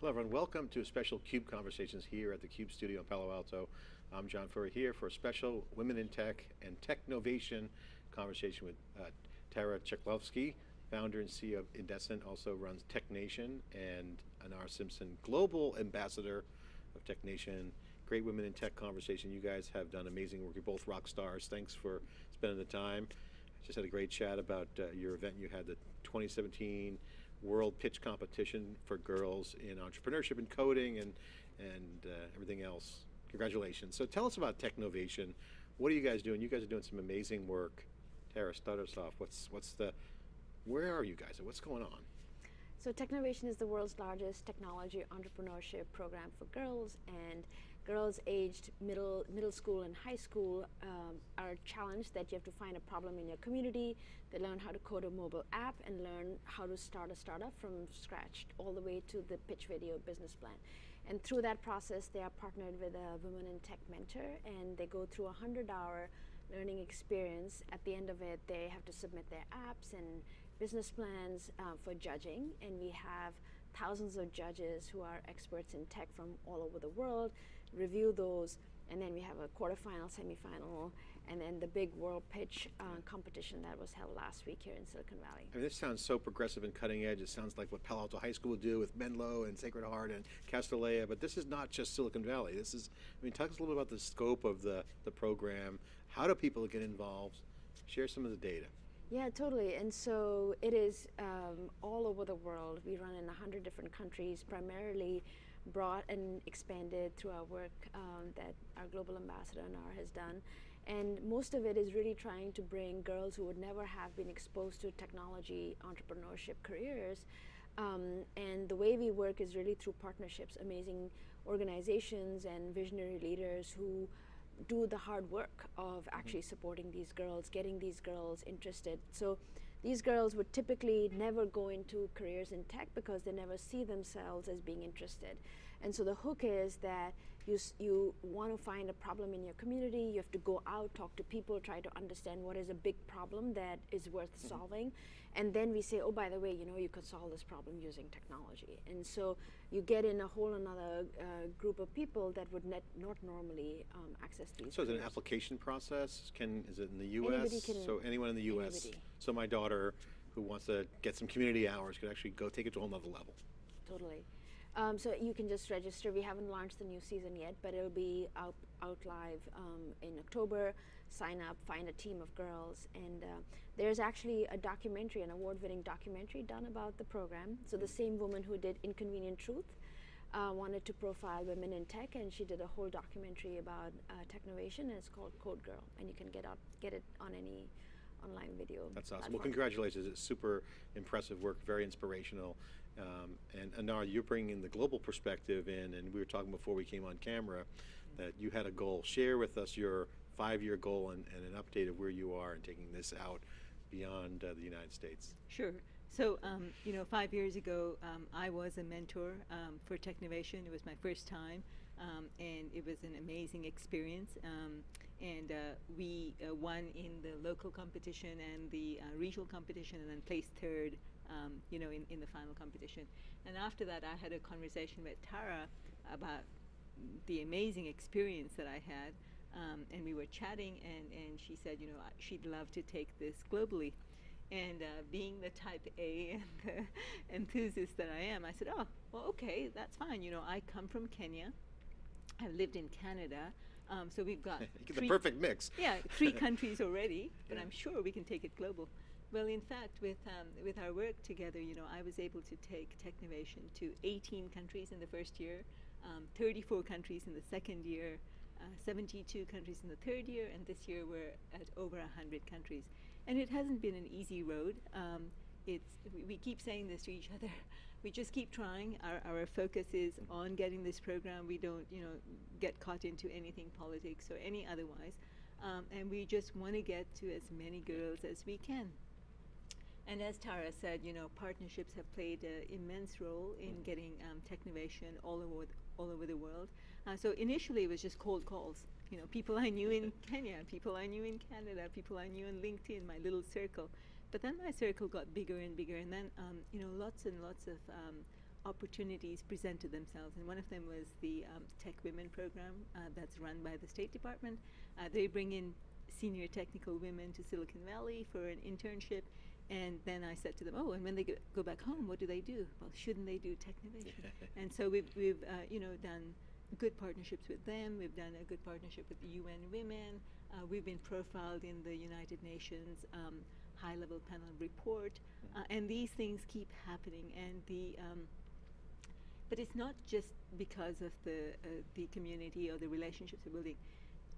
Hello everyone, welcome to a special CUBE Conversations here at the CUBE studio in Palo Alto. I'm John Furrier here for a special Women in Tech and Technovation conversation with uh, Tara Chklovski, founder and CEO of Iridescent, also runs Technovation, and Anar Simpson, Global Ambassador of Technovation. Great Women in Tech conversation. You guys have done amazing work. You're both rock stars. Thanks for spending the time. Just had a great chat about uh, your event. You had the 2017 World Pitch Competition for girls in entrepreneurship and coding and, and uh, everything else. Congratulations. So tell us about Technovation. What are you guys doing? You guys are doing some amazing work. Tara, start us off. What's, what's the, where are you guys and what's going on? So Technovation is the world's largest technology entrepreneurship program for girls and girls aged middle, middle school and high school um, are challenged that you have to find a problem in your community. They learn how to code a mobile app and learn how to start a startup from scratch all the way to the pitch video business plan. And through that process, they are partnered with a Women in Tech mentor and they go through a 100 hour learning experience. At the end of it, they have to submit their apps and business plans uh, for judging, and we have thousands of judges who are experts in tech from all over the world review those and then we have a quarterfinal, semifinal, and then the big world pitch uh, competition that was held last week here in Silicon Valley. I mean, this sounds so progressive and cutting edge. It sounds like what Palo Alto High School would do with Menlo and Sacred Heart and Castilleja, but this is not just Silicon Valley. This is, I mean, talk us a little bit about the scope of the, the program. How do people get involved? Share some of the data. Yeah, totally. And so it is um, all over the world. We run in 100 different countries, primarily brought and expanded through our work um, that our global ambassador Anar has done. And most of it is really trying to bring girls who would never have been exposed to technology entrepreneurship careers um, and the way we work is really through partnerships, amazing organizations and visionary leaders who do the hard work of actually supporting these girls, getting these girls interested. So these girls would typically never go into careers in tech because they never see themselves as being interested. And so the hook is that you, you want to find a problem in your community, you have to go out, talk to people, try to understand what is a big problem that is worth mm -hmm. solving. And then we say, oh, by the way, you know, you could solve this problem using technology. And so you get in a whole another uh, group of people that would not normally um, access these. So is it an application process? Can Is it in the US? Can, so anyone in the US? Anybody. So my daughter who wants to get some community hours could actually go take it to a whole nother level. Totally. Um, so you can just register. We haven't launched the new season yet, but it'll be out, out live um, in October. Sign up, find a team of girls, and uh, there's actually a documentary, an award-winning documentary done about the program. So the same woman who did Inconvenient Truth uh, wanted to profile women in tech, and she did a whole documentary about uh, Technovation, and it's called Code Girl, and you can get out, get it on any online video. That's awesome. Platform. Well, congratulations. It's super impressive work, very inspirational. Um, and Anar, you're bringing the global perspective in, and we were talking before we came on camera that you had a goal. Share with us your five-year goal and, and, an update of where you are and taking this out beyond uh, the United States. Sure. So, um, you know, five years ago, um, I was a mentor um, for Technovation. It was my first time, um, and it was an amazing experience. Um, and uh, we uh, won in the local competition and the uh, regional competition, and then placed third um, you know, in, in the final competition. And after that, I had a conversation with Tara about the amazing experience that I had. Um, and we were chatting, and, and she said, you know, she'd love to take this globally. And uh, being the type A and the enthusiast that I am, I said, oh, well, okay, that's fine. You know, I come from Kenya. I've lived in Canada. Um, so we've got the perfect mix. Yeah, three countries already, but yeah. I'm sure we can take it global. Well, in fact, with, um, with our work together, you know, I was able to take Technovation to 18 countries in the first year, um, 34 countries in the second year, uh, 72 countries in the third year, and this year we're at over 100 countries. And it hasn't been an easy road. Um, it's, we, keep saying this to each other. We just keep trying. Our, our focus is on getting this program. We don't, you know, get caught into anything politics or any otherwise. Um, and we just want to get to as many girls as we can. And as Tara said, you know, partnerships have played an immense role in getting um, Technovation all over, all over the world. Uh, so initially it was just cold calls. You know, people I knew in Kenya, people I knew in Canada, people I knew in LinkedIn, my little circle. But then my circle got bigger and bigger, and then, um, you know, lots and lots of um, opportunities presented themselves, and one of them was the um, Tech Women program uh, that's run by the State Department. Uh, they bring in senior technical women to Silicon Valley for an internship, and then I said to them, "Oh, and when they go, back home, what do they do? Well, shouldn't they do Technovation?" and so we've we've uh, you know done good partnerships with them. We've done a good partnership with the UN Women. Uh, we've been profiled in the United Nations um, High Level Panel report, uh, and these things keep happening. And the um, but it's not just because of the uh, the community or the relationships we're building.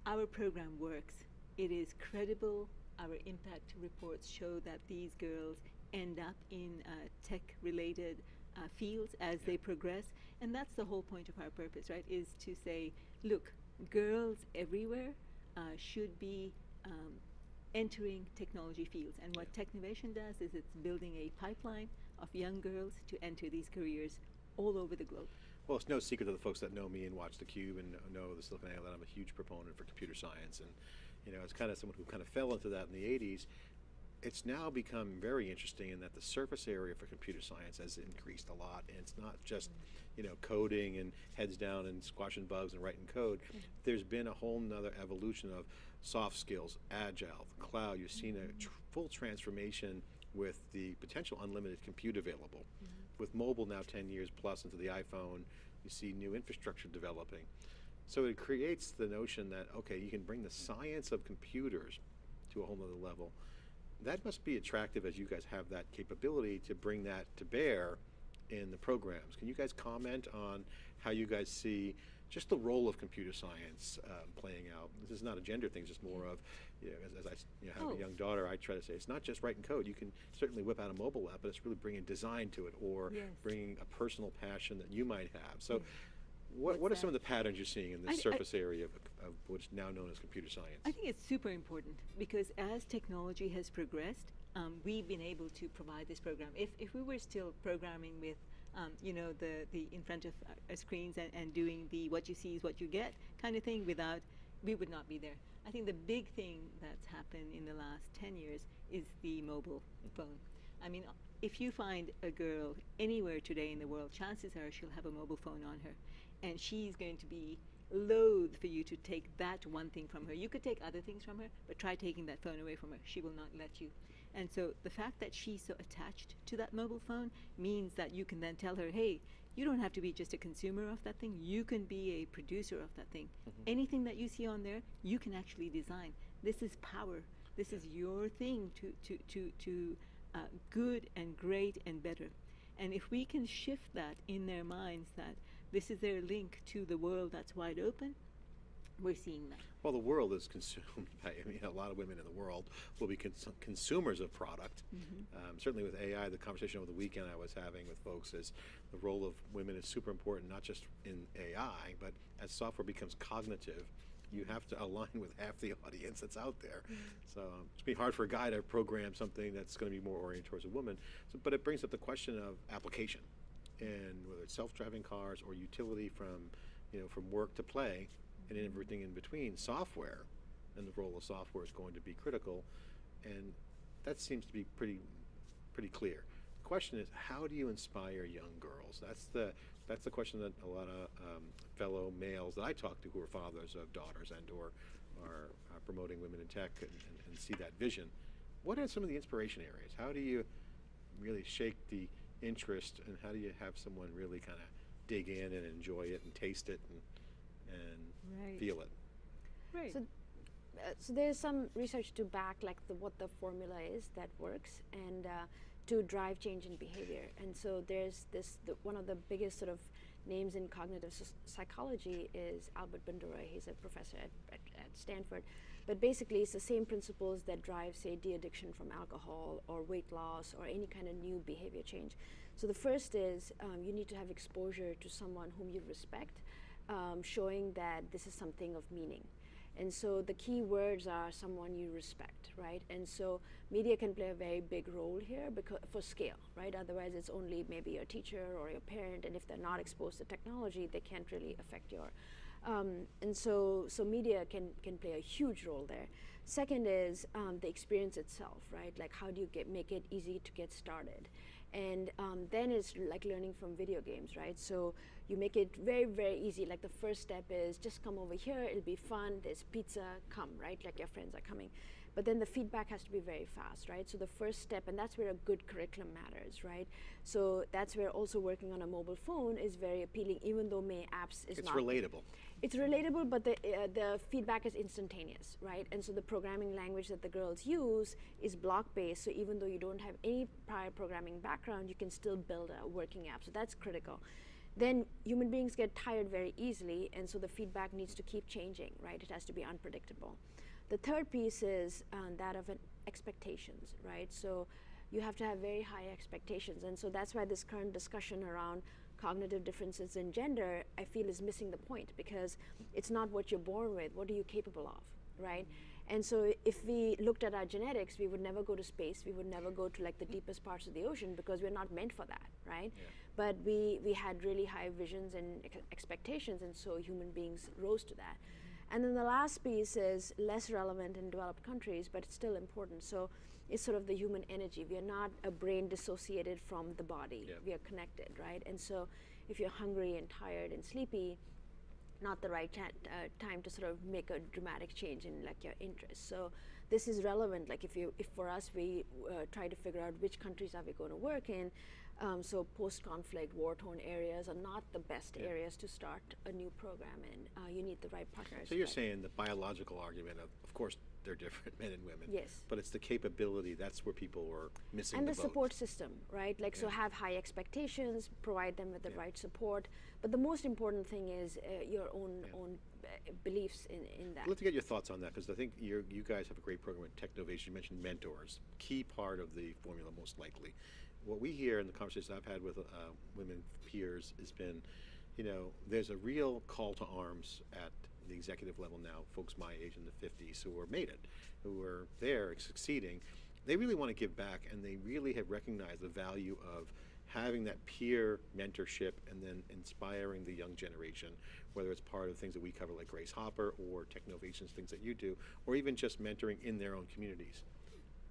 Our program works. It is credible. Our impact reports show that these girls end up in uh, tech-related uh, fields as they progress, and that's the whole point of our purpose, right? Is to say, look, girls everywhere uh, should be um, entering technology fields, and what Technovation does is it's building a pipeline of young girls to enter these careers all over the globe. Well, it's no secret to the folks that know me and watch theCUBE and know the Silicon Valley that I'm a huge proponent for computer science. And, you know, as kind of someone who kind of fell into that in the 80s, it's now become very interesting in that the surface area for computer science has increased a lot. And it's not just, you know, coding and heads down and squashing bugs and writing code. Mm-hmm. There's been a whole nother evolution of soft skills, agile, cloud. You've seen a tr mm-hmm. full transformation with the potential unlimited compute available. Mm-hmm. With mobile now 10 years plus into the iPhone, you see new infrastructure developing. So it creates the notion that, okay, you can bring the science of computers to a whole nother level. That must be attractive as you guys have that capability to bring that to bear in the programs. Can you guys comment on how you guys see just the role of computer science um, playing out? This is not a gender thing, it's just more of, you know, as, as I you know, have Oh. a young daughter, I try to say, it's not just writing code. You can certainly whip out a mobile app, but it's really bringing design to it or Yes. bringing a personal passion that you might have. So Yes. What, what are What's some of the patterns you're seeing in I this I- surface area of, of what's now known as computer science? I think it's super important because as technology has progressed, um, we've been able to provide this program. If, if we were still programming with, um, you know, the, the in front of our- our screens and, and doing the what you see is what you get kind of thing without, we would not be there. I think the big thing that's happened in the last 10 years is the mobile phone. I mean, if you find a girl anywhere today in the world, chances are she'll have a mobile phone on her. And she's going to be loath for you to take that one thing from her. You could take other things from her, but try taking that phone away from her. She will not let you. And so the fact that she's so attached to that mobile phone means that you can then tell her, hey, you don't have to be just a consumer of that thing. You can be a producer of that thing. Anything that you see on there, you can actually design. This is power. This is your thing to, to, to, to uh, good and great and better. And if we can shift that in their minds that this is their link to the world that's wide open, we're seeing that. Well, the world is consumed by, I mean, a lot of women in the world will be cons- consumers of product. Um, certainly with AI, the conversation over the weekend I was having with folks is the role of women is super important, not just in AI, but as software becomes cognitive, you have to align with half the audience that's out there. So um, it's going to be hard for a guy to program something that's going to be more oriented towards a woman. So, but it brings up the question of application and whether it's self-driving cars or utility from, you know, from work to play and everything in between, software and the role of software is going to be critical, and that seems to be pretty, pretty clear. The question is, how do you inspire young girls? That's the that's the question that a lot of um, fellow males that I talk to who are fathers of daughters and or are uh, promoting women in tech and, and, and see that vision. What are some of the inspiration areas? How do you really shake the interest, and how do you have someone really kind of dig in and enjoy it and taste it and and Right. feel it? Right. So, uh, so there's some research to back like the, what the formula is that works and uh, to drive change in behavior. And so there's this the, one of the biggest sort of names in cognitive s- psychology is Albert Bandura. He's a professor at, at, at Stanford. But basically, it's the same principles that drive, say, de-addiction from alcohol or weight loss or any kind of new behavior change. So the first is um, you need to have exposure to someone whom you respect, um, showing that this is something of meaning. And so the key words are someone you respect, right? And so media can play a very big role here because for scale, right? Otherwise, it's only maybe your teacher or your parent, and if they're not exposed to technology, they can't really affect your. Um, and so, so media can can play a huge role there. Second is um, the experience itself, right? Like how do you get make it easy to get started? And um, then it's like learning from video games, right? So you make it very, very easy. Like the first step is just come over here, it'll be fun, there's pizza, come, right? Like your friends are coming. But then the feedback has to be very fast, right? So the first step, and that's where a good curriculum matters, right? So that's where also working on a mobile phone is very appealing, even though May apps is It's not. It's relatable. It's relatable, but the uh, the feedback is instantaneous, right? And so the programming language that the girls use is block-based. So even though you don't have any prior programming background, you can still build a working app. So that's critical. Then human beings get tired very easily, and so the feedback needs to keep changing, right? It has to be unpredictable. The third piece is um, that of expectations, right? So you have to have very high expectations, and so that's why this current discussion around cognitive differences in gender, I feel, is missing the point because it's not what you're born with. What are you capable of, right? And so if we looked at our genetics, we would never go to space. We would never go to like the deepest parts of the ocean because we're not meant for that, right? But we, we had really high visions and ex- expectations, and so human beings rose to that. And then the last piece is less relevant in developed countries, but it's still important. So it's sort of the human energy. We are not a brain dissociated from the body. We are connected, right? And so if you're hungry and tired and sleepy, not the right uh, time to sort of make a dramatic change in like your interests. So this is relevant. Like if you, if for us we uh, try to figure out which countries are we going to work in. Um, so post-conflict, war-torn areas are not the best Yeah. areas to start a new program in. Uh, you need the right partners. So you're saying the biological argument of, of course, they're different, men and women. Yes. But it's the capability, that's where people were missing and the the support system, right? Like, so have high expectations, provide them with the Yeah. right support. But the most important thing is uh, your own Yeah. own uh, beliefs in, in that. I'd to get your thoughts on that because I think you you guys have a great program at Technovation. You mentioned mentors, key part of the formula, most likely. What we hear in the conversations I've had with uh, women peers has been, you know, there's a real call to arms at the executive level now. Folks my age in the 50s who are made it, who are there succeeding, they really want to give back, and they really have recognized the value of having that peer mentorship and then inspiring the young generation, whether it's part of things that we cover like Grace Hopper or Technovations, things that you do, or even just mentoring in their own communities.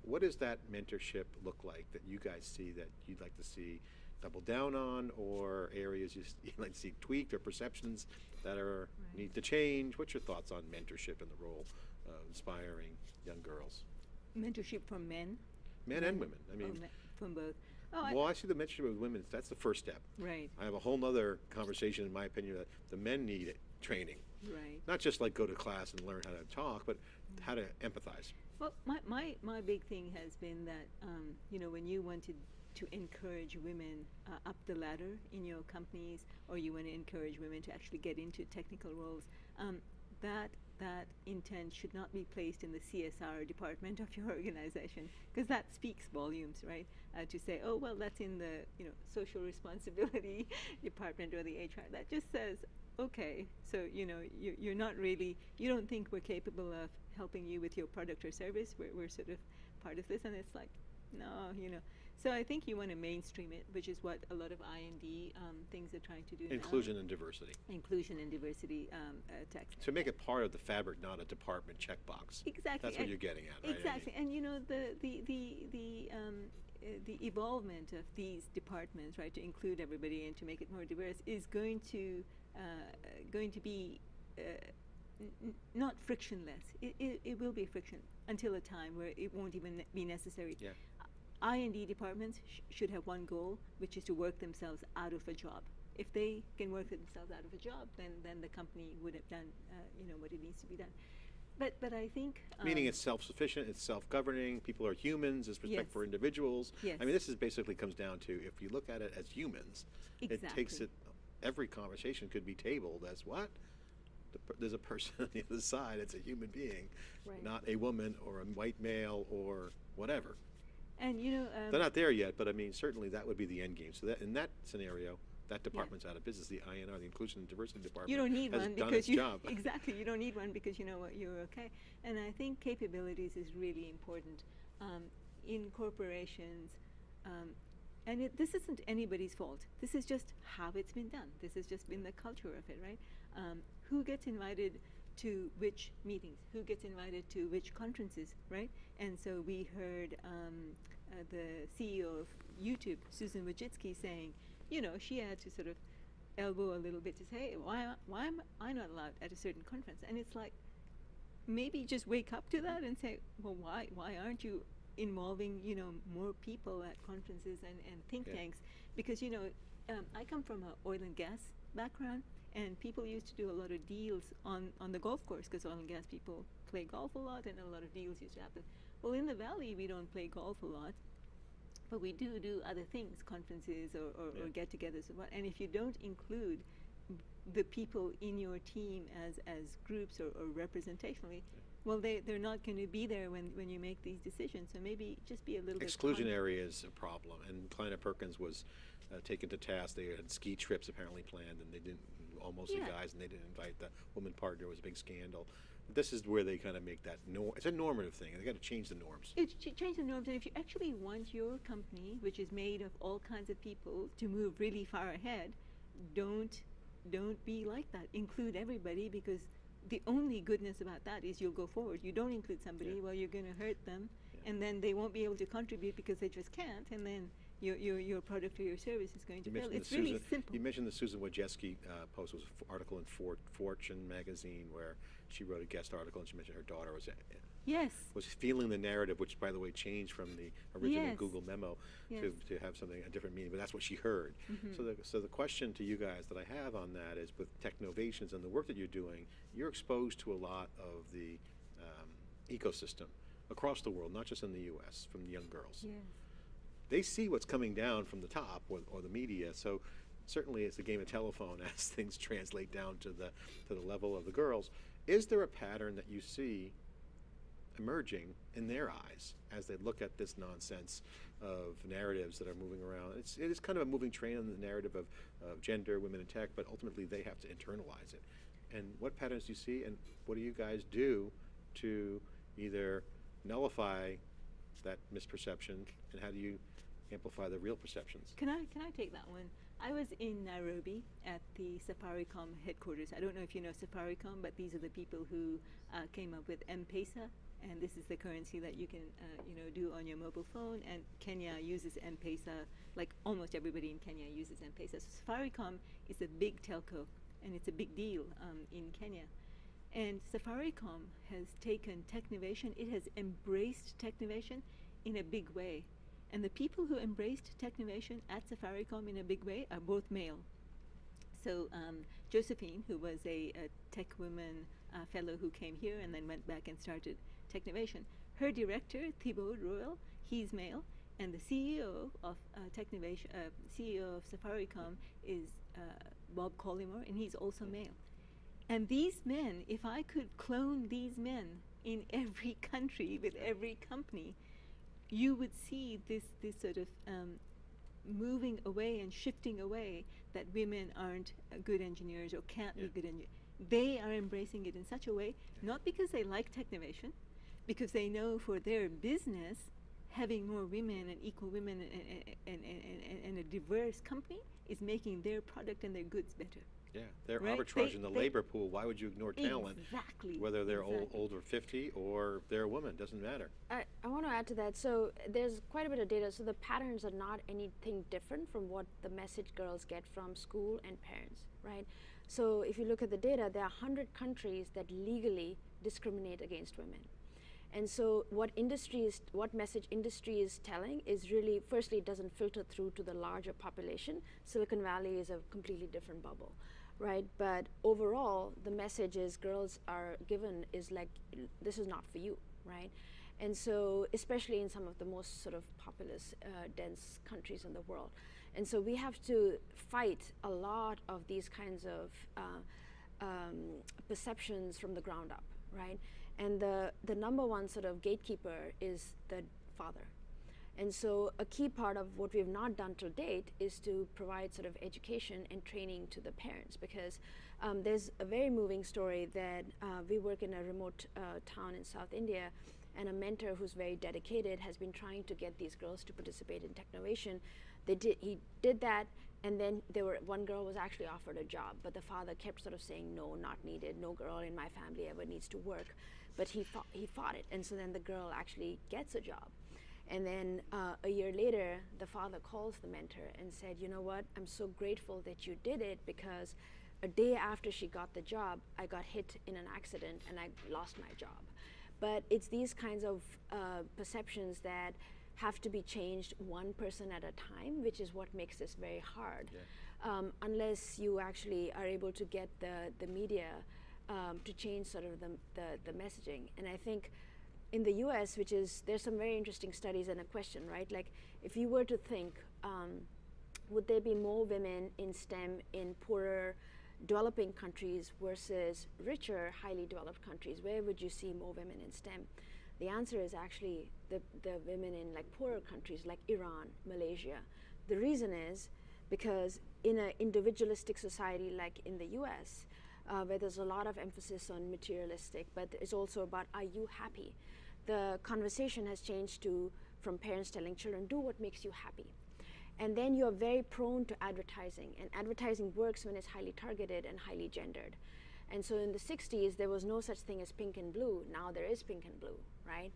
What does that mentorship look like that you guys see that you'd like to see double down on, or areas you, you'd like to see tweaked, or perceptions that are Right. need to change? What's your thoughts on mentorship and the role of inspiring young girls, Mentorship from men. men and women? I mean, oh, me- from both. Oh, well, I see the mentorship with women. That's the first step. right, I have a whole nother conversation, in my opinion, that the men need it, training. right. Not just like go to class and learn how to talk, but mm. how to empathize. Well, my, my, my big thing has been that, um, you know, when you wanted to encourage women uh, up the ladder in your companies, or you want to encourage women to actually get into technical roles, um, that that intent should not be placed in the CSR department of your organization, because that speaks volumes, right? Uh, to say, oh well, that's in the you know social responsibility department or the HR. That just says, okay, so you know you, you're not really, you don't think we're capable of helping you with your product or service. We're, we're sort of part of this, and it's like, no, you know. So I think you want to mainstream it, which is what a lot of I and D um, things are trying to do now. Inclusion and diversity. inclusion and diversity um, uh, tax. To make it part of the fabric, not a department checkbox. Exactly. That's what and- you're getting at, right? I mean, Exactly, and you know the the the the um, uh, the evolvement of these departments, right, to include everybody and to make it more diverse, is going to uh, going to be uh, not frictionless. It, it, it will be friction until a time where it won't even be necessary. Yeah. I and D departments sh- should have one goal, which is to work themselves out of a job. If they can work themselves out of a job, then then the company would have done, uh, you know, what it needs to be done. But but I think Meaning um, it's self-sufficient, it's self-governing, people are humans, there's respect Yes. for individuals. Yes. I mean, this is basically comes down to, if you look at it as humans, exactly. it takes it, every conversation could be tabled as what? The There's a person on the other side, it's a human being, Right. not a woman or a white male or whatever. And you know, um, They're not there yet, but I mean, certainly that would be the end game. So that, in that scenario, that department's out of business, the INR, the Inclusion and Diversity Department. you don't need has one because you job. exactly you don't need one because you know what you're okay. And I think capabilities is really important um, in corporations. Um, and it, this isn't anybody's fault. This is just how it's been done. This has just been the culture of it, right? Um, who gets invited to which meetings? Who gets invited to which conferences, right? And so we heard um, uh, the CEO of YouTube, Susan Wojcicki, saying, you know, she had to sort of elbow a little bit to say, why, why am I not allowed at a certain conference? And it's like, maybe just wake up to that and say, well, why, why aren't you involving, you know, more people at conferences and, and think Yeah. tanks? Because, you know, um, I come from an oil and gas background, and people used to do a lot of deals on, on the golf course because oil and gas people play golf a lot, and a lot of deals used to happen. Well, in the valley, we don't play golf a lot, but we do do other things, conferences or, or, or get-togethers. or what- And if you don't include the people in your team as, as groups or, or representationally, well, they, they're not going to be there when, when you make these decisions. So maybe just be a little bit. Exclusionary is a problem, and Kleiner Perkins was uh, taken to task. They had ski trips apparently planned, and they didn't, all mostly Yeah. guys, and they didn't invite the woman partner. It was a big scandal. This is where they kind of make that norm. It's a normative thing. And They got to change the norms. It's ch- change the norms, and if you actually want your company, which is made of all kinds of people, to move really far ahead, don't don't be like that. Include everybody because the only goodness about that is you'll go forward. You don't include somebody, Yeah. well, you're going to hurt them, Yeah. and then they won't be able to contribute because they just can't, and then your your your product or your service is going to You fail. It's really Susan, simple. you mentioned the Susan Wojcicki uh, post. It was an article in For- Fortune magazine where she wrote a guest article, and she mentioned her daughter was uh, yes. was feeling the narrative, which, by the way, changed from the original Yes. Google memo Yes. to, to have something a different meaning. But that's what she heard. So, the, so the question to you guys that I have on that is, with Technovations and the work that you're doing, you're exposed to a lot of the um, ecosystem across the world, not just in the U.S. from young girls Yes. They see what's coming down from the top or, or the media. So certainly it's a game of telephone as things translate down to the to the level of the girls. Is there a pattern that you see emerging in their eyes as they look at this nonsense of narratives that are moving around? It's it is kind of a moving train on the narrative of, of gender, women in tech, but ultimately they have to internalize it. And what patterns do you see, and what do you guys do to either nullify that misperception, and how do you amplify the real perceptions? Can I can I take that one? I was in Nairobi at the Safaricom headquarters. I don't know if you know Safaricom, but these are the people who uh, came up with M-Pesa, and this is the currency that you can uh, you know do on your mobile phone. And Kenya uses M-Pesa, like almost everybody in Kenya uses M-Pesa. So Safaricom is a big telco, and it's a big deal um, in Kenya. And Safaricom has taken Technovation, it has embraced Technovation in a big way. And the people who embraced Technovation at Safaricom in a big way are both male. So um, Josephine, who was a, a tech woman uh, fellow who came here and then went back and started Technovation, her director, Thibaut Royal, he's male, and the CEO of uh, Technovation, uh, CEO of Safaricom is uh, Bob Collymore, and he's also male. And these men, if I could clone these men in every country with every company, you would see this this sort of um, moving away and shifting away that women aren't uh, good engineers or can't Yeah. be good engineers. They are embracing it in such a way, not because they like Technovation, because they know for their business, having more women and equal women and, and, and, and, and a diverse company is making their product and their goods better. Yeah, they're Right, arbitraging they- the they- labor pool. Why would you ignore talent? Exactly. Whether they're old, exactly. older 50 or they're a woman, doesn't matter. I, I want to add to that. So there's quite a bit of data. So the patterns are not anything different from what the message girls get from school and parents, right? So if you look at the data, there are 100 countries that legally discriminate against women. And so what industry is, what message industry is telling is really, firstly, it doesn't filter through to the larger population. Silicon Valley is a completely different bubble, right? But overall, the message is girls are given is like, this is not for you, right? And so, especially in some of the most sort of populous, uh, dense countries in the world. And so we have to fight a lot of these kinds of uh, um, perceptions from the ground up, right? And the, the number one sort of gatekeeper is the father. And so a key part of what we have not done to date is to provide sort of education and training to the parents because um, there's a very moving story that uh, we work in a remote uh, town in South India and a mentor who's very dedicated has been trying to get these girls to participate in Technovation. They did, he did that and then there were one girl was actually offered a job but the father kept sort of saying no not needed. No girl in my family ever needs to work. But he fought, he fought it. And so then the girl actually gets a job And then uh, a year later, the father calls the mentor and said, You know what? I'm so grateful that you did it because a day after she got the job, I got hit in an accident and I lost my job. But it's these kinds of uh, perceptions that have to be changed one person at a time, which is what makes this very hard. Um, unless you actually are able to get the, the media um, to change sort of the, the, the messaging. And I think in the US, which is, there's some very interesting studies and a question, right? Like, if you were to think, um, would there be more women in STEM in poorer developing countries versus richer, highly developed countries? Where would you see more women in STEM? The answer is actually the, the women in like poorer countries like Iran, Malaysia. The reason is because in an individualistic society like in the US, uh, where there's a lot of emphasis on materialistic, but it's also about are you happy? The conversation has changed to from parents telling children, do what makes you happy. And then you're very prone to advertising, and advertising works when it's highly targeted and highly gendered. And so in the 60s, there was no such thing as pink and blue. Now there is pink and blue, right?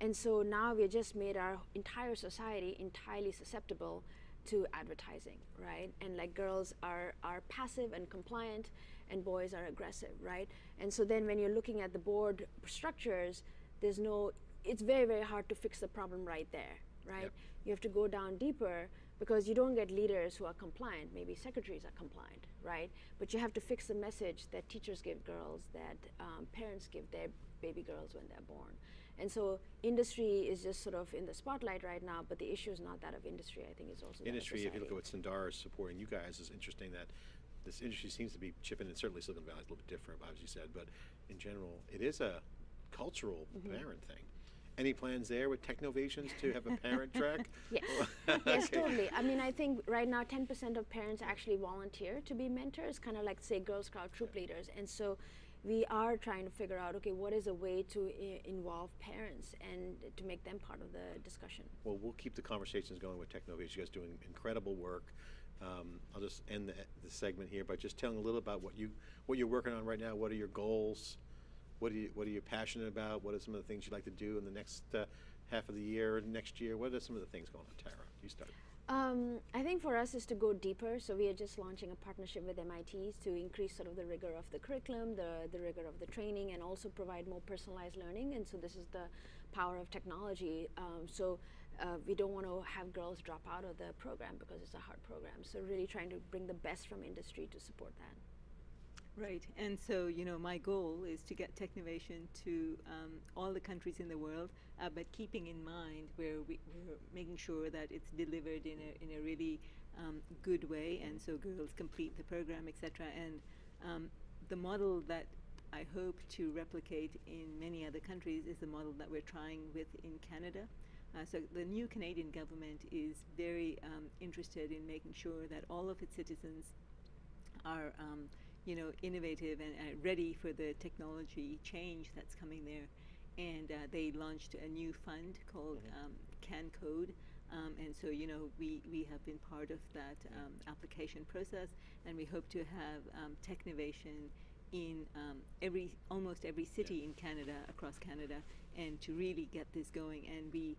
And so now we just made our entire society entirely susceptible to advertising, right? And like girls are, are passive and compliant, and boys are aggressive, right? And so then when you're looking at the board structures, there's no, it's very, very hard to fix the problem right there, right? Yep. You have to go down deeper because you don't get leaders who are compliant. Maybe secretaries are compliant, right? But you have to fix the message that teachers give girls, that um, parents give their baby girls when they're born. And so industry is just sort of in the spotlight right now, but the issue is not that of industry. I think it's also Industry, if you look at what Sundar is supporting you guys, is interesting that this industry seems to be chipping in, certainly Silicon Valley is a little bit different, as you said, but in general, it is a cultural Mm-hmm. parent thing. Any plans there with Technovations to have a parent track? Yes, yes, totally. I mean, I think right now 10% of parents actually volunteer to be mentors, kind of like, say, Girl Scout troop leaders. And so we are trying to figure out, okay, what is a way to I- involve parents and to make them part of the discussion? Well, we'll keep the conversations going with Technovations. You guys doing incredible work. Um, I'll just end the, the segment here by just telling a little about what you what you're working on right now. What are your goals? What are you what are you passionate about? What are some of the things you'd like to do in the next uh, half of the year, next year? What are some of the things going on, Tara? You start. Um, I think for us is to go deeper. So we are just launching a partnership with MIT to increase sort of the rigor of the curriculum, the, the rigor of the training, and also provide more personalized learning. And so this is the power of technology. Um, so uh, we don't want to have girls drop out of the program because it's a hard program. So really trying to bring the best from industry to support that. Right, and so you know, my goal is to get Technovation to um, all the countries in the world, uh, but keeping in mind where we, we're making sure that it's delivered in a in a really um, good way, and so girls complete the program, etc. And um, the model that I hope to replicate in many other countries is the model that we're trying with in Canada. Uh, so the new Canadian government is very um, interested in making sure that all of its citizens are um, you know innovative and uh, ready for the technology change that's coming there. And uh, they launched a new fund called um, CanCode um, and so you know we, we have been part of that um, application process and we hope to have um, Technovation in um, every almost every city in Canada across Canada and to really get this going. And we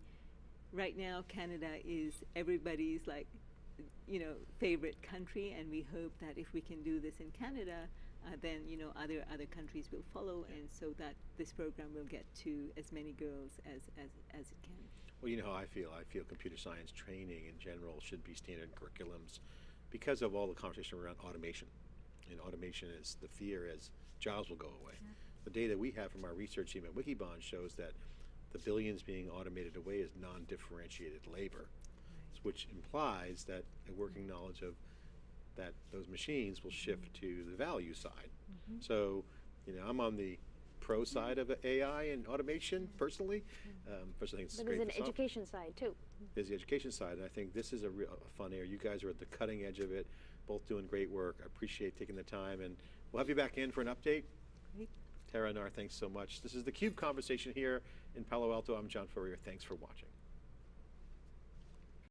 right now Canada is everybody's like you know favorite country and we hope that if we can do this in Canada uh, then you know other other countries will follow and so that this program will get to as many girls as as, as it can Well, you know how I feel. I feel computer science training in general should be standard curriculums because of all the conversation around automation. And automation is the fear as jobs will go away. The data we have from our research team at Wikibon shows that the billions being automated away is non-differentiated labor, which implies that a working knowledge of that those machines will shift to the value side. Mm-hmm. So, you know, I'm on the pro mm-hmm. side of AI and automation personally. Mm-hmm. Um, personally, think it's But great there's an education side too. there's the education side, and I think this is a real a fun area. You guys are at the cutting edge of it, both doing great work. I appreciate taking the time, and we'll have you back in for an update. Great. Tara Nar, thanks so much. This is the Cube Conversation here in Palo Alto. I'm John Furrier. Thanks for watching.